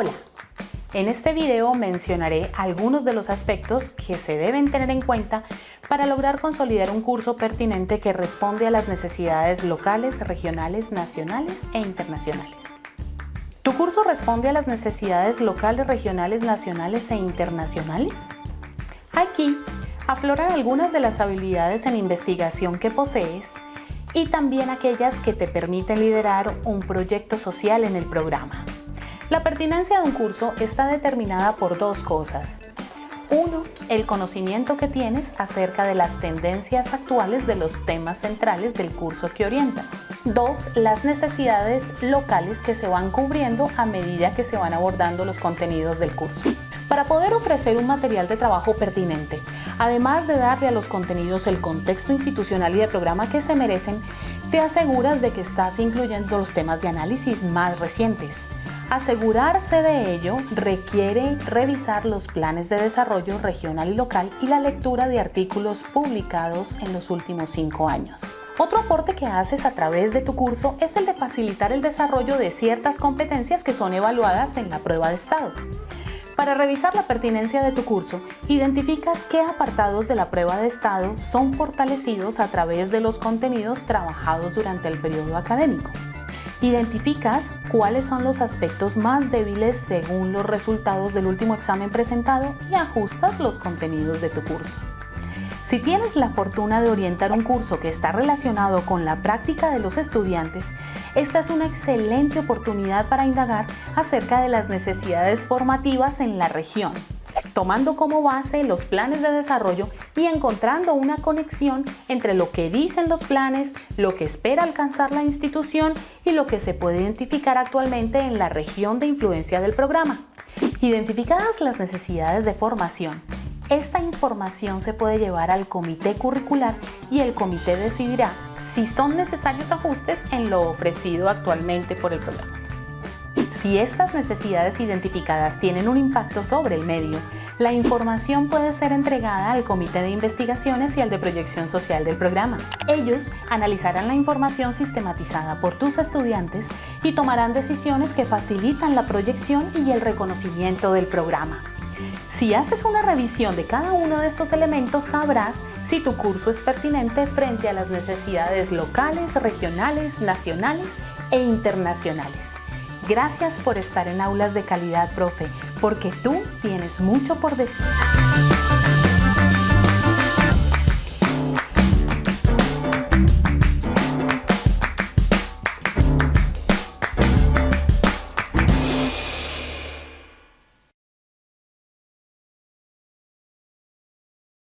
Hola, en este video mencionaré algunos de los aspectos que se deben tener en cuenta para lograr consolidar un curso pertinente que responde a las necesidades locales, regionales, nacionales e internacionales. ¿Tu curso responde a las necesidades locales, regionales, nacionales e internacionales? Aquí afloran algunas de las habilidades en investigación que posees y también aquellas que te permiten liderar un proyecto social en el programa. La pertinencia de un curso está determinada por dos cosas. Uno, el conocimiento que tienes acerca de las tendencias actuales de los temas centrales del curso que orientas. Dos, las necesidades locales que se van cubriendo a medida que se van abordando los contenidos del curso. Para poder ofrecer un material de trabajo pertinente, además de darle a los contenidos el contexto institucional y de programa que se merecen, te aseguras de que estás incluyendo los temas de análisis más recientes Asegurarse de ello requiere revisar los planes de desarrollo regional y local y la lectura de artículos publicados en los últimos cinco años. Otro aporte que haces a través de tu curso es el de facilitar el desarrollo de ciertas competencias que son evaluadas en la prueba de estado. Para revisar la pertinencia de tu curso, identificas qué apartados de la prueba de estado son fortalecidos a través de los contenidos trabajados durante el periodo académico. Identificas cuáles son los aspectos más débiles según los resultados del último examen presentado y ajustas los contenidos de tu curso. Si tienes la fortuna de orientar un curso que está relacionado con la práctica de los estudiantes, esta es una excelente oportunidad para indagar acerca de las necesidades formativas en la región tomando como base los planes de desarrollo y encontrando una conexión entre lo que dicen los planes, lo que espera alcanzar la institución y lo que se puede identificar actualmente en la región de influencia del programa. Identificadas las necesidades de formación, esta información se puede llevar al comité curricular y el comité decidirá si son necesarios ajustes en lo ofrecido actualmente por el programa. Si estas necesidades identificadas tienen un impacto sobre el medio, la información puede ser entregada al Comité de Investigaciones y al de Proyección Social del programa. Ellos analizarán la información sistematizada por tus estudiantes y tomarán decisiones que facilitan la proyección y el reconocimiento del programa. Si haces una revisión de cada uno de estos elementos, sabrás si tu curso es pertinente frente a las necesidades locales, regionales, nacionales e internacionales. Gracias por estar en Aulas de Calidad, profe, porque tú tienes mucho por decir.